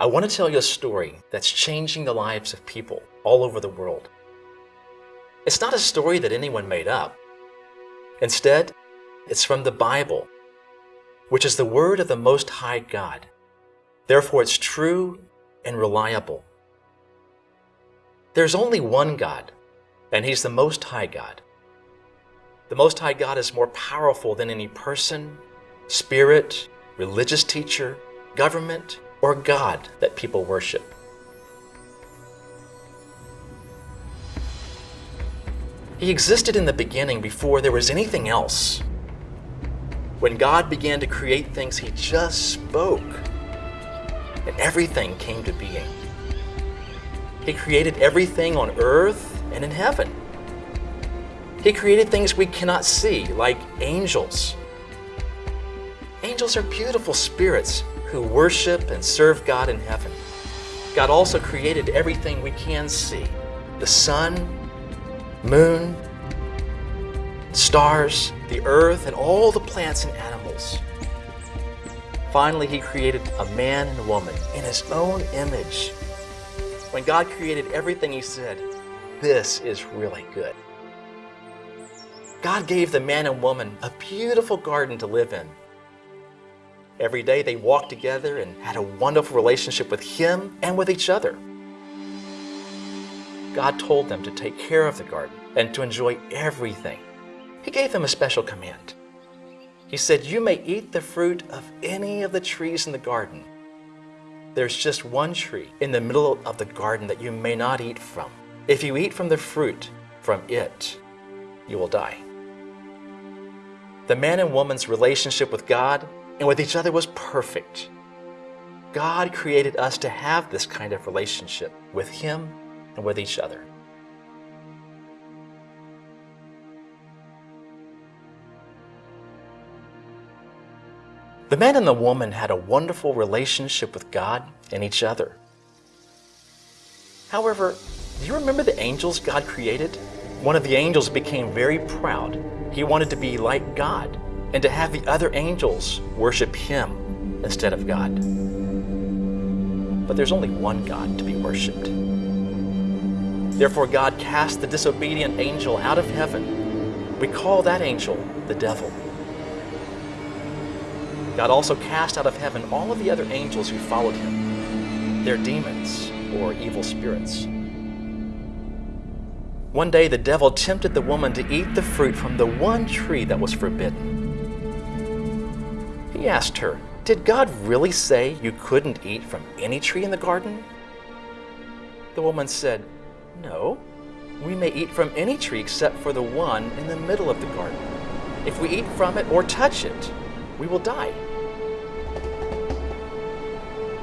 I want to tell you a story that's changing the lives of people all over the world. It's not a story that anyone made up. Instead, it's from the Bible, which is the Word of the Most High God. Therefore, it's true and reliable. There's only one God, and He's the Most High God. The Most High God is more powerful than any person, spirit, religious teacher, government, or God that people worship. He existed in the beginning before there was anything else. When God began to create things, He just spoke, and everything came to being. He created everything on earth and in heaven. He created things we cannot see, like angels. Angels are beautiful spirits who worship and serve God in heaven. God also created everything we can see the sun, moon, stars, the earth, and all the plants and animals. Finally, He created a man and a woman in His own image. When God created everything, He said, This is really good. God gave the man and woman a beautiful garden to live in Every day they walked together and had a wonderful relationship with Him and with each other. God told them to take care of the garden and to enjoy everything. He gave them a special command. He said, You may eat the fruit of any of the trees in the garden. There's just one tree in the middle of the garden that you may not eat from. If you eat from the fruit from it, you will die. The man and woman's relationship with God and with each other was perfect. God created us to have this kind of relationship with Him and with each other. The man and the woman had a wonderful relationship with God and each other. However, do you remember the angels God created? One of the angels became very proud. He wanted to be like God and to have the other angels worship him instead of God. But there's only one God to be worshiped. Therefore, God cast the disobedient angel out of heaven. We call that angel the devil. God also cast out of heaven all of the other angels who followed him. They're demons or evil spirits. One day the devil tempted the woman to eat the fruit from the one tree that was forbidden. He asked her, Did God really say you couldn't eat from any tree in the garden? The woman said, No, we may eat from any tree except for the one in the middle of the garden. If we eat from it or touch it, we will die.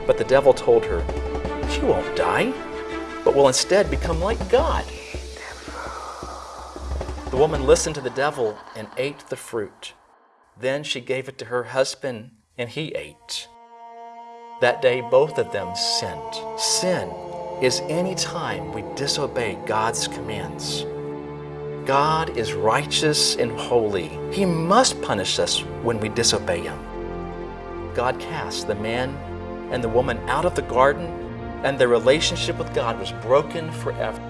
But the devil told her, You won't die, but will instead become like God. The woman listened to the devil and ate the fruit. Then she gave it to her husband, and he ate. That day, both of them sinned. Sin is any time we disobey God's commands. God is righteous and holy. He must punish us when we disobey Him. God cast the man and the woman out of the garden, and their relationship with God was broken forever.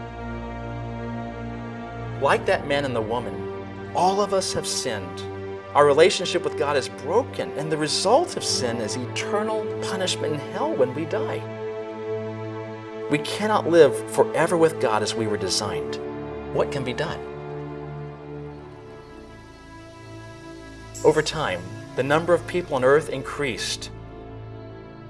Like that man and the woman, all of us have sinned our relationship with God is broken, and the result of sin is eternal punishment in hell when we die. We cannot live forever with God as we were designed. What can be done? Over time, the number of people on earth increased.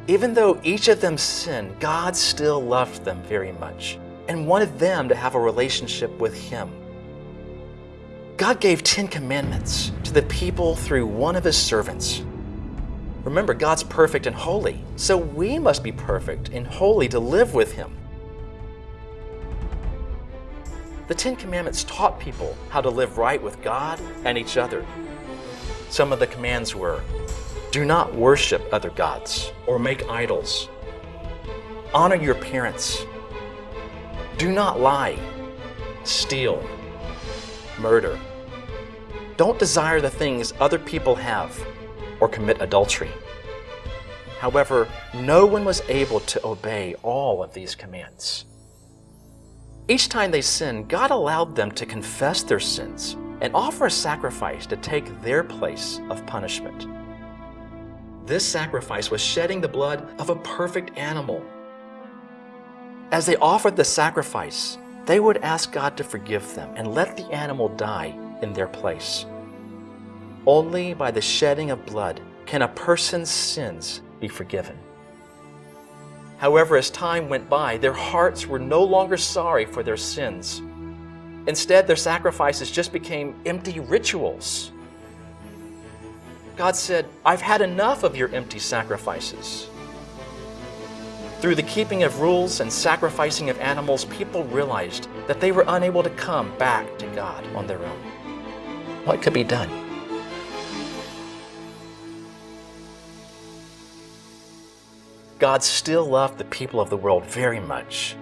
Even though each of them sinned, God still loved them very much and wanted them to have a relationship with Him. God gave Ten Commandments to the people through one of His servants. Remember, God's perfect and holy, so we must be perfect and holy to live with Him. The Ten Commandments taught people how to live right with God and each other. Some of the commands were, do not worship other gods or make idols. Honor your parents. Do not lie, steal, murder. Don't desire the things other people have or commit adultery. However, no one was able to obey all of these commands. Each time they sinned, God allowed them to confess their sins and offer a sacrifice to take their place of punishment. This sacrifice was shedding the blood of a perfect animal. As they offered the sacrifice, they would ask God to forgive them and let the animal die in their place. Only by the shedding of blood can a person's sins be forgiven. However, as time went by, their hearts were no longer sorry for their sins. Instead, their sacrifices just became empty rituals. God said, I've had enough of your empty sacrifices. Through the keeping of rules and sacrificing of animals, people realized that they were unable to come back to God on their own. What could be done? God still loved the people of the world very much.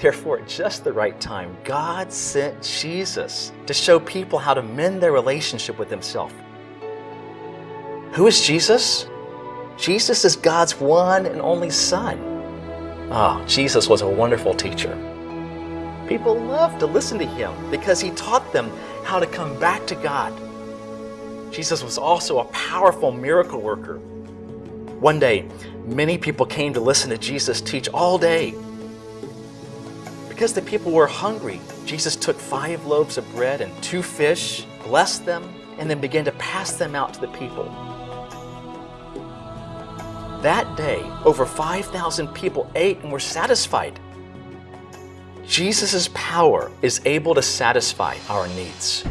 Therefore, at just the right time, God sent Jesus to show people how to mend their relationship with Himself. Who is Jesus? Jesus is God's one and only Son. Oh, Jesus was a wonderful teacher. People loved to listen to Him because He taught them how to come back to God. Jesus was also a powerful miracle worker. One day, many people came to listen to Jesus teach all day. Because the people were hungry, Jesus took five loaves of bread and two fish, blessed them, and then began to pass them out to the people. That day, over 5,000 people ate and were satisfied. Jesus' power is able to satisfy our needs.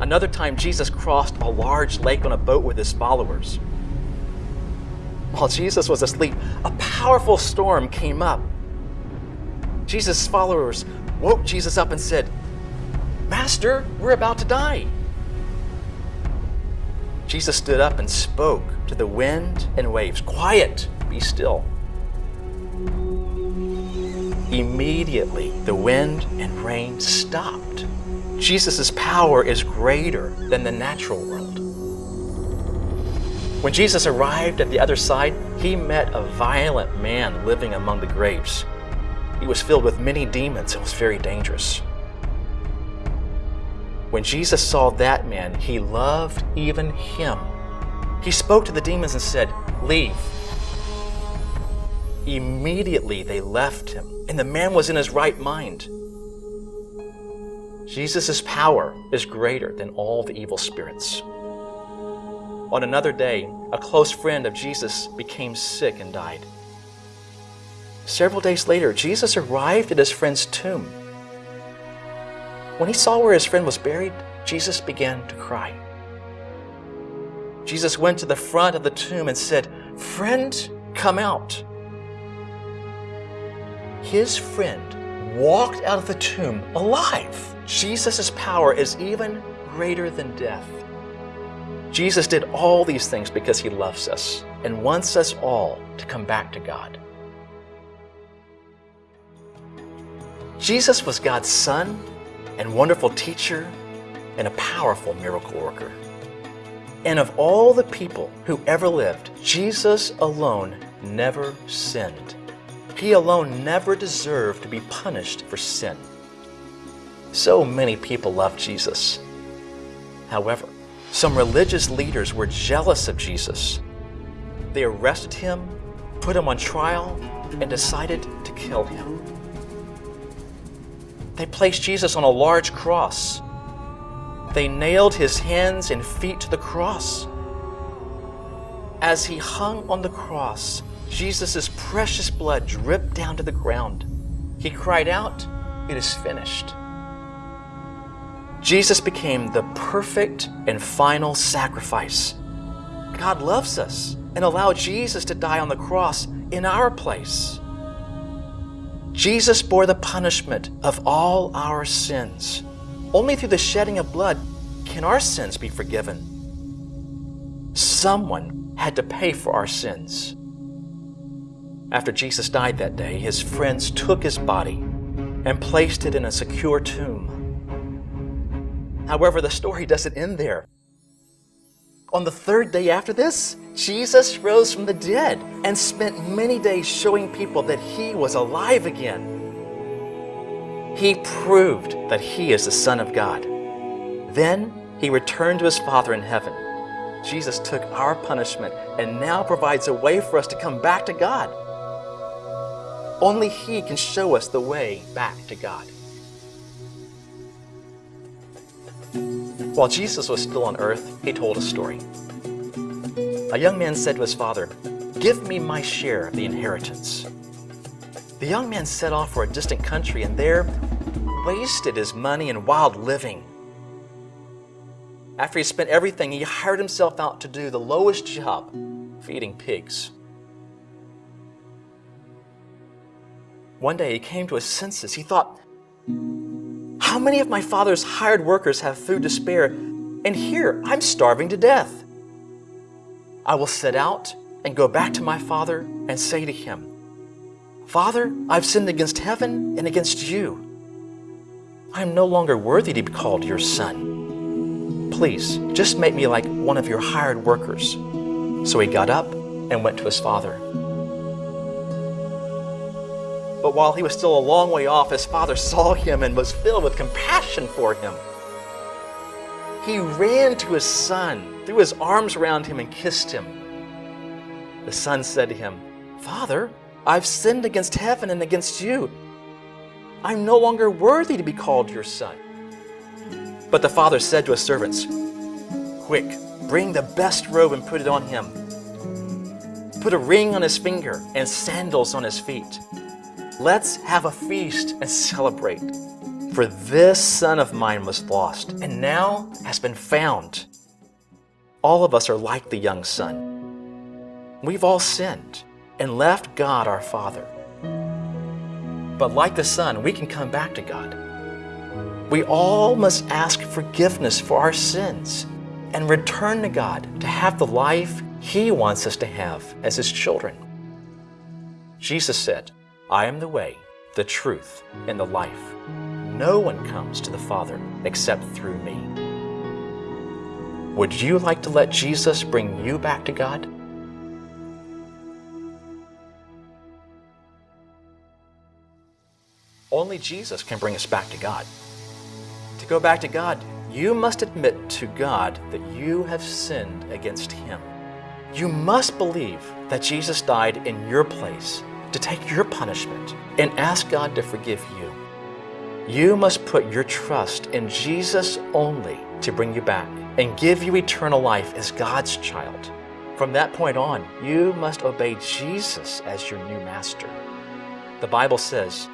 Another time, Jesus crossed a large lake on a boat with his followers. While Jesus was asleep, a powerful storm came up. Jesus' followers woke Jesus up and said, Master, we're about to die. Jesus stood up and spoke to the wind and waves, Quiet, be still. Immediately, the wind and rain stopped. Jesus' power is greater than the natural world. When Jesus arrived at the other side, he met a violent man living among the graves. He was filled with many demons and was very dangerous. When Jesus saw that man, he loved even him. He spoke to the demons and said, Leave. Immediately they left him, and the man was in his right mind. Jesus' power is greater than all the evil spirits. On another day, a close friend of Jesus became sick and died. Several days later, Jesus arrived at his friend's tomb. When he saw where his friend was buried, Jesus began to cry. Jesus went to the front of the tomb and said, Friend, come out. His friend walked out of the tomb alive. Jesus' power is even greater than death. Jesus did all these things because he loves us and wants us all to come back to God. Jesus was God's Son and wonderful teacher and a powerful miracle worker. And of all the people who ever lived, Jesus alone never sinned. He alone never deserved to be punished for sin. So many people love Jesus. However, some religious leaders were jealous of Jesus. They arrested him, put him on trial, and decided to kill him. They placed Jesus on a large cross. They nailed his hands and feet to the cross. As he hung on the cross, Jesus' precious blood dripped down to the ground. He cried out, It is finished. Jesus became the perfect and final sacrifice. God loves us and allowed Jesus to die on the cross in our place. Jesus bore the punishment of all our sins. Only through the shedding of blood can our sins be forgiven. Someone had to pay for our sins. After Jesus died that day, his friends took his body and placed it in a secure tomb. However, the story doesn't end there. On the third day after this, Jesus rose from the dead and spent many days showing people that he was alive again. He proved that he is the Son of God. Then he returned to his Father in heaven. Jesus took our punishment and now provides a way for us to come back to God. Only he can show us the way back to God. While Jesus was still on earth, he told a story. A young man said to his father, Give me my share of the inheritance. The young man set off for a distant country and there wasted his money in wild living. After he spent everything, he hired himself out to do the lowest job, feeding pigs. One day he came to his senses. He thought, how many of my father's hired workers have food to spare, and here I'm starving to death? I will set out and go back to my father and say to him, Father, I've sinned against heaven and against you. I am no longer worthy to be called your son. Please, just make me like one of your hired workers. So he got up and went to his father. But while he was still a long way off, his father saw him and was filled with compassion for him. He ran to his son, threw his arms around him, and kissed him. The son said to him, Father, I've sinned against heaven and against you. I'm no longer worthy to be called your son. But the father said to his servants, Quick, bring the best robe and put it on him. Put a ring on his finger and sandals on his feet. Let's have a feast and celebrate. For this son of mine was lost and now has been found. All of us are like the young son. We've all sinned and left God our Father. But like the Son, we can come back to God. We all must ask forgiveness for our sins and return to God to have the life He wants us to have as His children. Jesus said, I am the way, the truth, and the life. No one comes to the Father except through me. Would you like to let Jesus bring you back to God? Only Jesus can bring us back to God. To go back to God, you must admit to God that you have sinned against Him. You must believe that Jesus died in your place to take your punishment and ask God to forgive you. You must put your trust in Jesus only to bring you back and give you eternal life as God's child. From that point on, you must obey Jesus as your new master. The Bible says,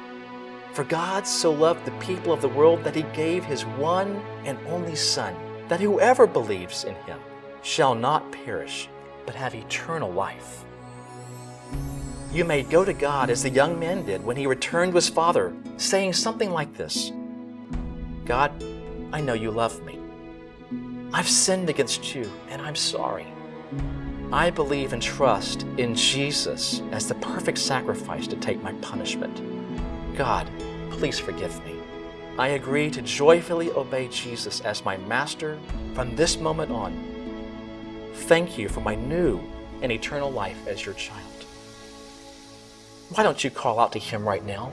for God so loved the people of the world that he gave his one and only Son, that whoever believes in him shall not perish, but have eternal life. You may go to God as the young man did when he returned to his father, saying something like this, God, I know you love me. I've sinned against you, and I'm sorry. I believe and trust in Jesus as the perfect sacrifice to take my punishment. God, please forgive me. I agree to joyfully obey Jesus as my master from this moment on. Thank you for my new and eternal life as your child. Why don't you call out to him right now?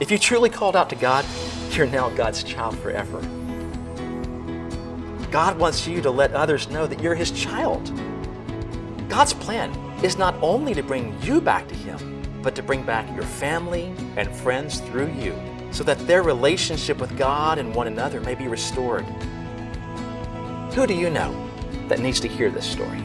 If you truly called out to God, you're now God's child forever. God wants you to let others know that you're His child. God's plan is not only to bring you back to Him, but to bring back your family and friends through you so that their relationship with God and one another may be restored. Who do you know that needs to hear this story?